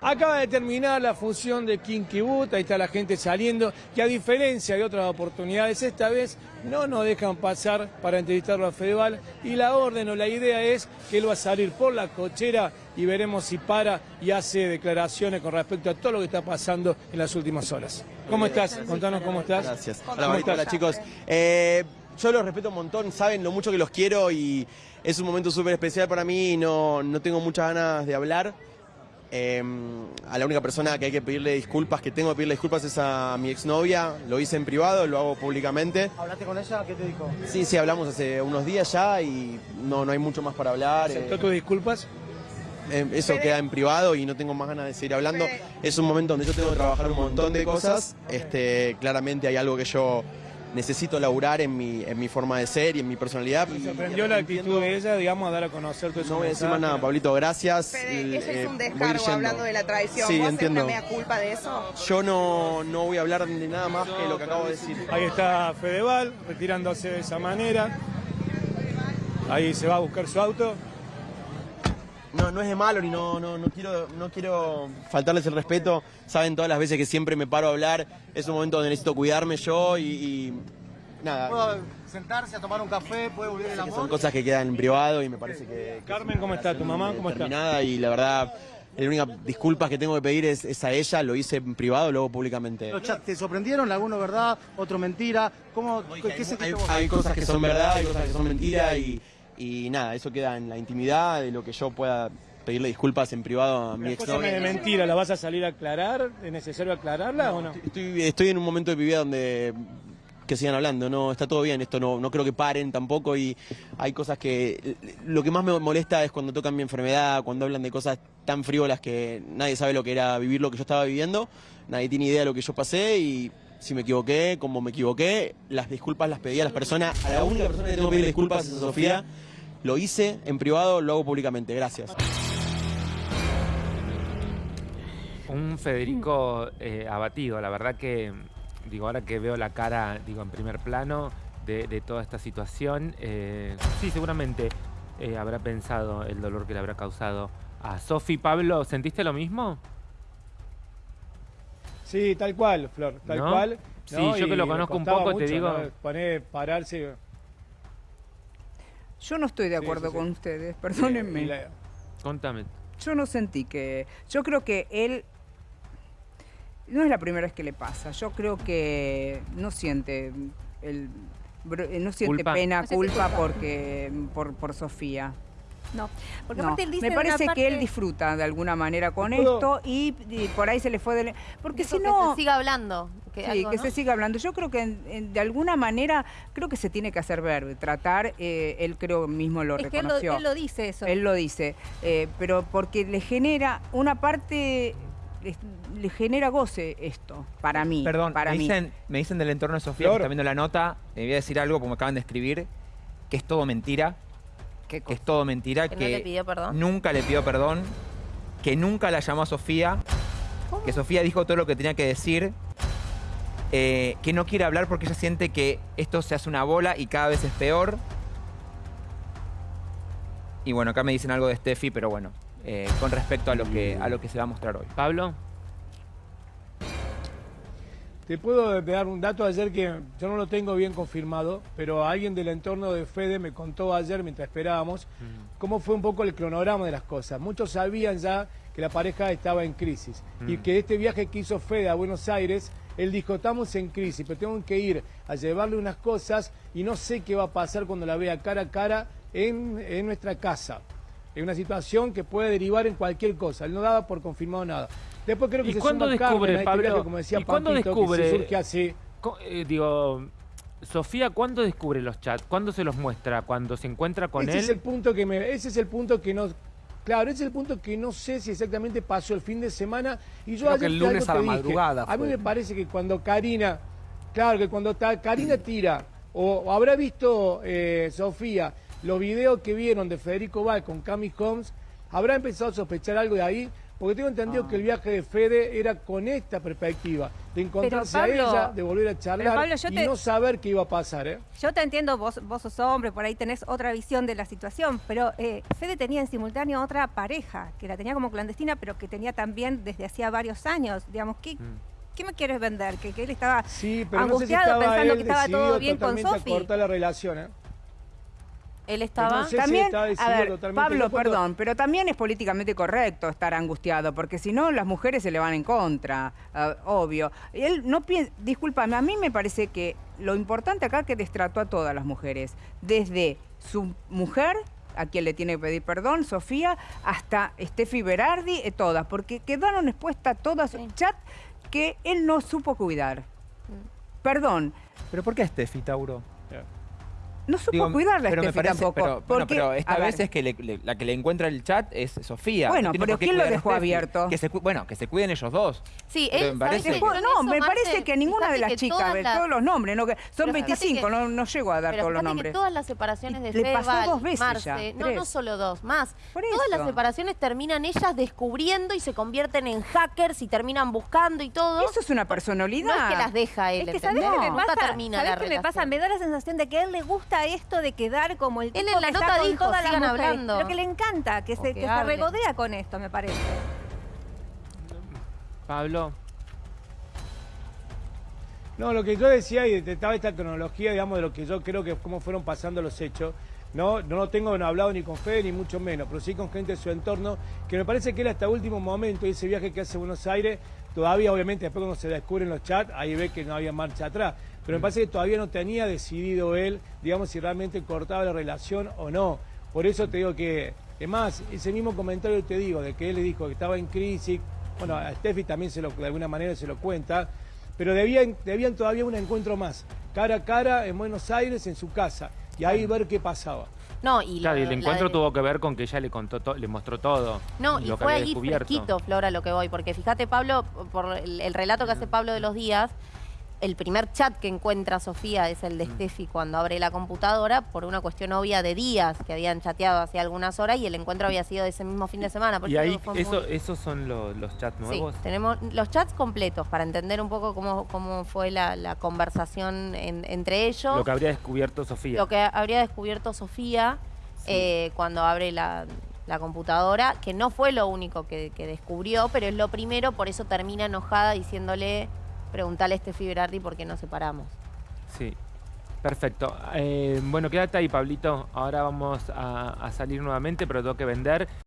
Acaba de terminar la función de Kinky Boot, ahí está la gente saliendo, que a diferencia de otras oportunidades, esta vez no nos dejan pasar para entrevistarlo a Fedeval y la orden o la idea es que él va a salir por la cochera y veremos si para y hace declaraciones con respecto a todo lo que está pasando en las últimas horas. ¿Cómo estás? Contanos cómo estás. Gracias. ¿Cómo Hola, estás? hola, chicos. Eh, yo los respeto un montón, saben lo mucho que los quiero y es un momento súper especial para mí y no, no tengo muchas ganas de hablar. Eh, a la única persona que hay que pedirle disculpas, que tengo que pedirle disculpas es a mi exnovia. Lo hice en privado, lo hago públicamente. ¿Hablaste con ella? ¿Qué te dijo? Sí, sí, hablamos hace unos días ya y no, no hay mucho más para hablar. ¿Aceptó Eh, tus disculpas? eh, eso queda en privado y no tengo más ganas de seguir hablando. Es un momento donde yo tengo que trabajar un montón de cosas. Este, claramente hay algo que yo necesito laburar en mi, en mi forma de ser y en mi personalidad. ¿Te Y- sorprendió la actitud de ella, digamos, a dar a conocer todo eso? No voy a decir más nada, Pablito, gracias. Fede, El- ese eh, es un voy descargo hablando de la traición. Sí, ¿Vos entiendo. una mea culpa de eso? Yo no, no voy a hablar de nada más que lo que acabo de decir. Ahí está Fedeval, retirándose de esa manera. Ahí se va a buscar su auto. No, no es de malo ni no, no, no quiero, no quiero faltarles el respeto. Saben todas las veces que siempre me paro a hablar. Es un momento donde necesito cuidarme yo y, y nada. ¿Puedo sentarse a tomar un café? ¿Puede volver el amor? son cosas que quedan en privado y me parece que... que Carmen, ¿cómo está? ¿Tu mamá? ¿Cómo está? terminada Y la verdad, la única disculpas que tengo que pedir es, es a ella. Lo hice en privado, luego públicamente. ¿Los chats te sorprendieron? ¿Alguno verdad? ¿Otro mentira? ¿Cómo, ¿Qué hay, hay- vos? hay cosas que son verdad, hay cosas que son mentira y, y nada, eso queda en la intimidad de lo que yo pueda pedirle disculpas en privado a mi Las cosas de mentira, ¿la vas a salir a aclarar? ¿Es necesario aclararla o no? Estoy, estoy en un momento de mi vida donde que sigan hablando, no está todo bien, esto no, no creo que paren tampoco y hay cosas que lo que más me molesta es cuando tocan mi enfermedad, cuando hablan de cosas tan frívolas que nadie sabe lo que era vivir lo que yo estaba viviendo, nadie tiene idea de lo que yo pasé y si me equivoqué, como me equivoqué, las disculpas las pedí a las personas, a la única persona que tengo que pedir disculpas es a Sofía, lo hice en privado, lo hago públicamente, gracias. Un Federico eh, abatido, la verdad que, digo, ahora que veo la cara, digo, en primer plano de, de toda esta situación, eh, sí, seguramente eh, habrá pensado el dolor que le habrá causado a Sofi. Pablo, ¿sentiste lo mismo? Sí, tal cual, Flor, tal ¿No? cual. Sí, yo que lo conozco un poco, te digo- ¿no? Poner, pararse. Yo no estoy de acuerdo sí, sí. con ustedes, perdónenme. la- Contame. Yo no sentí que... Yo creo que él... No es la primera vez que le pasa. Yo creo que no siente el eh, no siente Culpa. pena, No siente culpa, culpa. porque por, por Sofía. No, porque No, aparte él dice me parece parte- que él disfruta de alguna manera con ¿Puedo? esto y, y por ahí se le fue del... Porque si que no... se siga hablando. Que Sí, algo, que ¿no? se siga hablando. Yo creo que en- en- de alguna manera creo que se tiene que hacer ver, tratar. eh, él creo mismo lo Es que él lo, reconoció. él lo dice eso. Él lo dice, eh, pero porque le genera una parte, le, le genera goce esto, para mí. Perdón, para me, mí. dicen, me dicen del entorno de Sofía, que está viendo la nota, le voy a decir algo como me acaban de escribir, que es todo mentira, ¿Qué que es todo mentira, Que que, no le pidió perdón. nunca le pidió perdón, que nunca la llamó a Sofía, que Sofía dijo todo lo que tenía que decir, eh, que no quiere hablar porque ella siente que esto se hace una bola y cada vez es peor. Y bueno, acá me dicen algo de Steffi, pero bueno, eh, con respecto a lo, que, a lo que se va a mostrar hoy. Pablo, Te puedo dar un dato ayer que yo no lo tengo bien confirmado, pero alguien del entorno de Fede me contó ayer mientras esperábamos cómo fue un poco el cronograma de las cosas. Muchos sabían ya que la pareja estaba en crisis y que este viaje que hizo Fede a Buenos Aires, él dijo, estamos en crisis, pero tengo que ir a llevarle unas cosas y no sé qué va a pasar cuando la vea cara a cara en, en nuestra casa. Es una situación que puede derivar en cualquier cosa. Él no daba por confirmado nada. Después creo que ¿Y se cuándo Carmen descubre, este Pablo? como decía ¿Y cuándo Pampito, que descubre? se surge así. eh, digo, Sofía, ¿cuándo descubre los chats? ¿Cuándo se los muestra? ¿Cuando se encuentra con ese él? es el punto que me, ese es el punto que no, claro, ese es el punto que no sé si exactamente pasó el fin de semana y yo Creo ayer que el lunes a la que dije. madrugada A mí me parece que cuando Karina, claro, que cuando ta- Karina tira o, o habrá visto eh, Sofía los videos que vieron de Federico Val con Cami Holmes, habrá empezado a sospechar algo de ahí Porque tengo entendido Ah. que el viaje de Fede era con esta perspectiva, de encontrarse Pablo, a ella, de volver a charlar Pablo, yo y te- no saber qué iba a pasar, ¿eh? Yo te entiendo, vos, vos sos hombre, por ahí tenés otra visión de la situación, pero eh, Fede tenía en simultáneo otra pareja, que la tenía como clandestina, pero que tenía también desde hacía varios años. Digamos, ¿qué, Mm. ¿qué me quieres vender? Que, que él estaba Sí, pero no sé si angustiado estaba pensando él que estaba todo bien con totalmente a Sofi. cortar la relación, ¿eh? Él estaba... no sé si También, estaba a decidido ver, totalmente. Pablo, cuando- perdón, pero también es políticamente correcto estar angustiado, porque si no las mujeres se le van en contra, ah, obvio. Él no piensa, discúlpame, a mí me parece que lo importante acá es que destrató a todas las mujeres, desde su mujer, a quien le tiene que pedir perdón, Sofía, hasta Steffi Berardi, eh, todas, porque quedaron expuestas todas Sí. chat que él no supo cuidar. Perdón, ¿Pero por qué Steffi, Tauro? No supo Digo, cuidarla pero me Steffi parece, tampoco. pero, bueno, porque, pero esta a ver, vez es que le- le- la que le encuentra el chat es Sofía. Bueno, pero ¿quién lo dejó Steffi. abierto? Que se, bueno, que se cuiden ellos dos. Sí, él, me parece- ¿sabes? Dejó- no, me parece que ninguna de las chicas, las- todos los nombres, no, que son Pero fíjate 25, que- no, no llego a dar todos los nombres. que todas las separaciones de Le pasó dos veces Marce, ya, no, tres. no solo dos, más. Por Todas las separaciones terminan ellas descubriendo y se convierten en hackers y terminan buscando y todo. Eso es una no personalidad. es que las deja él, Es que ¿sabés ¿entendés? qué me pasa? termina ¿Sabés la qué me pasa? Me da la sensación de que a él le gusta esto de quedar como el Él tipo en la que nota está con dijo, todas las "Sigan mujeres". hablando. Pero que le encanta, que se, que que se hable. regodea con esto, me parece. Pablo, No, lo que yo decía y detectaba esta cronología, digamos, de lo que yo creo que cómo fueron pasando los hechos. No, no lo tengo hablado ni con Fede ni mucho menos, pero sí con gente de su entorno, que me parece que él hasta último momento, y ese viaje que hace a Buenos Aires, todavía obviamente después cuando se descubren los chats, ahí ve que no había marcha atrás. Pero me parece que todavía no tenía decidido él, digamos, si realmente cortaba la relación o no. Por eso te digo que, es más, ese mismo comentario te digo, de que él le dijo que estaba en crisis, bueno, a Steffi también se lo, de alguna manera se lo cuenta, pero debían, debían todavía un encuentro más, cara a cara en Buenos Aires, en su casa, y ahí ver qué pasaba. No, y, claro, y el encuentro de- tuvo que ver con que ella le contó, to- le mostró todo. No, y lo que fue había ahí fresquito, Flora, lo que voy, porque fíjate, Pablo, por el, el relato que hace Pablo de los días, el primer chat que encuentra Sofía es el de Steffi cuando abre la computadora, por una cuestión obvia de días que habían chateado hace algunas horas y el encuentro había sido de ese mismo fin de semana. por Y ahí, muy- eso, esos son lo- los chats Sí, nuevos. tenemos los chats completos para entender un poco cómo, cómo fue la, la conversación en- entre ellos. Lo que habría descubierto Sofía. Lo que habría descubierto Sofía eh, cuando abre la, la computadora, que no fue lo único que, que descubrió, pero es lo primero, por eso termina enojada diciéndole, preguntale a este Berardi por qué nos separamos. Sí. Perfecto. Eh, bueno, quédate ahí, Pablito. Ahora vamos a salir nuevamente, pero tengo que vender.